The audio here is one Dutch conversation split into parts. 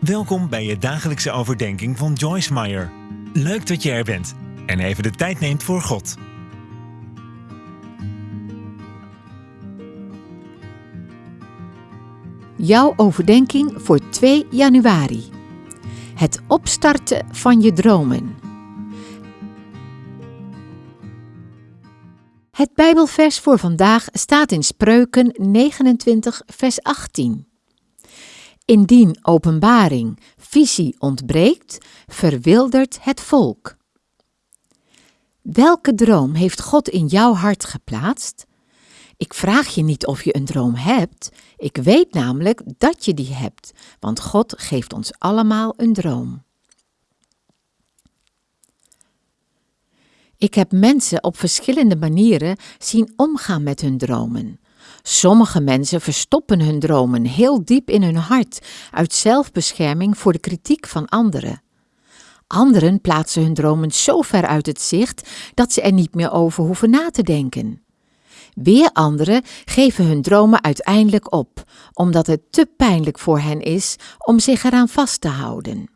Welkom bij je dagelijkse overdenking van Joyce Meyer. Leuk dat je er bent en even de tijd neemt voor God. Jouw overdenking voor 2 januari. Het opstarten van je dromen. Het Bijbelvers voor vandaag staat in Spreuken 29, vers 18. Indien openbaring, visie ontbreekt, verwildert het volk. Welke droom heeft God in jouw hart geplaatst? Ik vraag je niet of je een droom hebt. Ik weet namelijk dat je die hebt, want God geeft ons allemaal een droom. Ik heb mensen op verschillende manieren zien omgaan met hun dromen. Sommige mensen verstoppen hun dromen heel diep in hun hart uit zelfbescherming voor de kritiek van anderen. Anderen plaatsen hun dromen zo ver uit het zicht dat ze er niet meer over hoeven na te denken. Weer anderen geven hun dromen uiteindelijk op, omdat het te pijnlijk voor hen is om zich eraan vast te houden.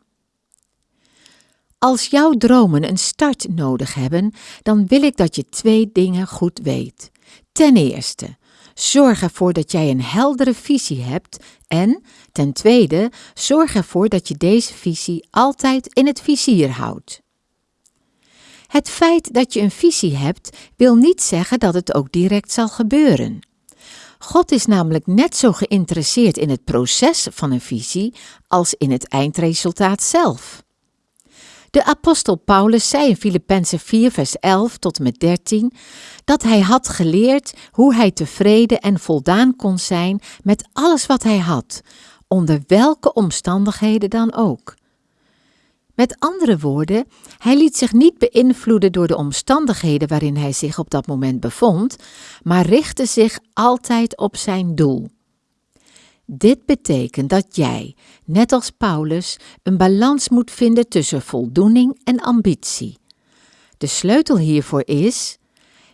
Als jouw dromen een start nodig hebben, dan wil ik dat je twee dingen goed weet. Ten eerste, zorg ervoor dat jij een heldere visie hebt en, ten tweede, zorg ervoor dat je deze visie altijd in het vizier houdt. Het feit dat je een visie hebt, wil niet zeggen dat het ook direct zal gebeuren. God is namelijk net zo geïnteresseerd in het proces van een visie als in het eindresultaat zelf. De apostel Paulus zei in Filippenzen 4, vers 11 tot en met 13 dat hij had geleerd hoe hij tevreden en voldaan kon zijn met alles wat hij had, onder welke omstandigheden dan ook. Met andere woorden, hij liet zich niet beïnvloeden door de omstandigheden waarin hij zich op dat moment bevond, maar richtte zich altijd op zijn doel. Dit betekent dat jij, net als Paulus, een balans moet vinden tussen voldoening en ambitie. De sleutel hiervoor is: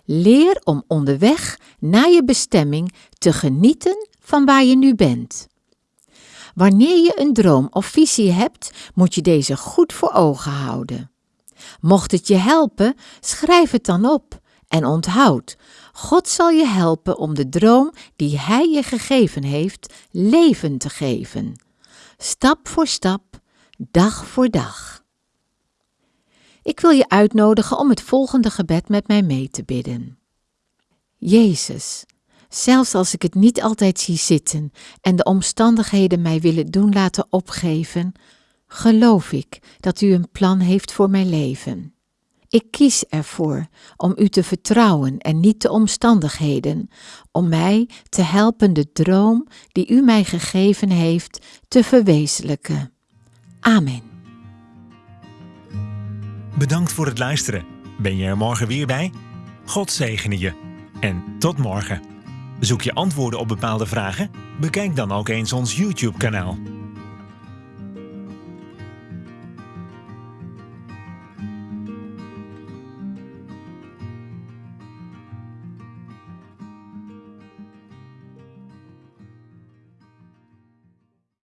leer om onderweg naar je bestemming te genieten van waar je nu bent. Wanneer je een droom of visie hebt, moet je deze goed voor ogen houden. Mocht het je helpen, schrijf het dan op en onthoud, God zal je helpen om de droom die Hij je gegeven heeft, leven te geven. Stap voor stap, dag voor dag. Ik wil je uitnodigen om het volgende gebed met mij mee te bidden. Jezus, zelfs als ik het niet altijd zie zitten en de omstandigheden mij willen doen laten opgeven, geloof ik dat U een plan heeft voor mijn leven. Ik kies ervoor om u te vertrouwen en niet de omstandigheden, om mij te helpen de droom die u mij gegeven heeft te verwezenlijken. Amen. Bedankt voor het luisteren. Ben je er morgen weer bij? God zegene je. En tot morgen. Zoek je antwoorden op bepaalde vragen? Bekijk dan ook eens ons YouTube-kanaal.